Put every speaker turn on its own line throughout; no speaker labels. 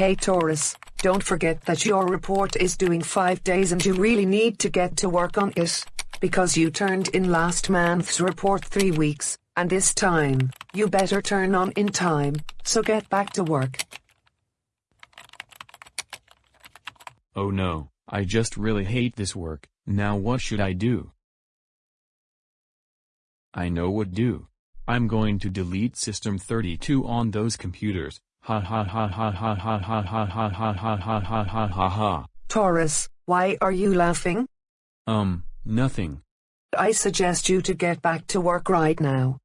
Hey Taurus, don't forget that your report is doing 5 days and you really need to get to work on it. Because you turned in last month's report 3 weeks, and this time, you better turn on in time, so get back to work.
Oh no, I just really hate this work, now what should I do? I know what to do. I'm going to delete system 32 on those computers, ha ha ha ha ha ha ha ha ha ha ha ha ha ha ha ha.
Taurus, why are you laughing?
Um, nothing.
I suggest you to get back to work right now.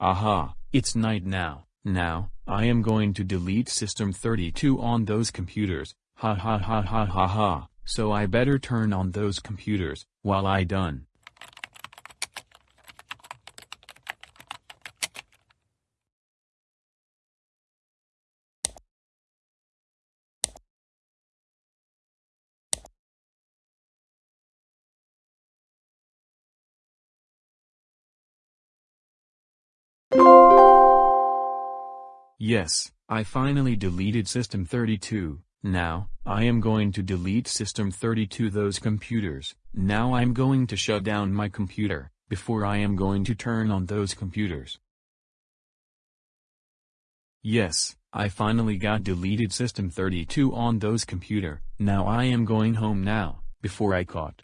Aha, it's night now. Now, I am going to delete system 32 on those computers, ha ha ha ha ha ha, so I better turn on those computers, while I done. Yes, I finally deleted System 32. Now, I am going to delete System 32 those computers. Now I'm going to shut down my computer, before I am going to turn on those computers. Yes, I finally got deleted System 32 on those computer. Now I am going home now, before I caught.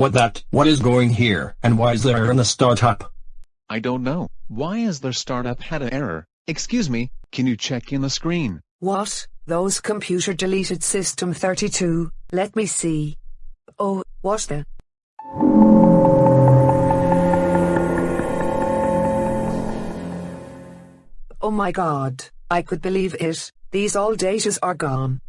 What that? What is going here? And why is there error in the startup?
I don't know. Why is their startup had an error? Excuse me, can you check in the screen?
What? Those computer deleted system 32, let me see. Oh, what the? Oh my god, I could believe it, these all datas are gone.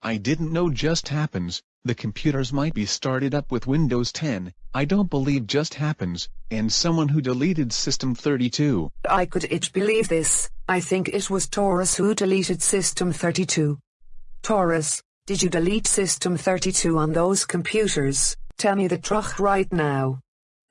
I didn't know just happens, the computers might be started up with Windows 10, I don't believe just happens, and someone who deleted System 32.
I could it believe this, I think it was Taurus who deleted System 32. Taurus, did you delete System 32 on those computers? Tell me the truth right now.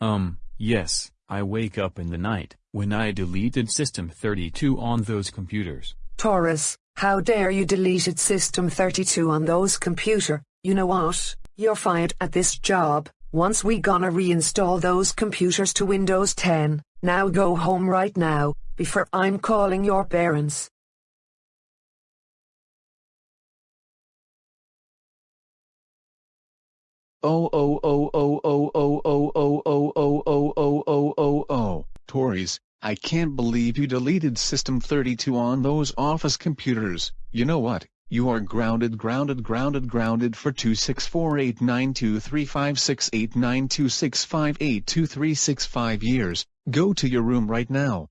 Um, yes, I wake up in the night, when I deleted System 32 on those computers.
Taurus, how dare you deleted System 32 on those computer, you know what, you're fired at this job, once we gonna reinstall those computers to Windows 10, now go home right now, before I'm calling your parents.
Oh oh oh oh oh oh oh oh oh oh oh oh oh oh oh Tories, I can't believe you deleted System 32 on those office computers. You know what? You are grounded grounded grounded grounded for 2648923568926582365 years. Go to your room right now.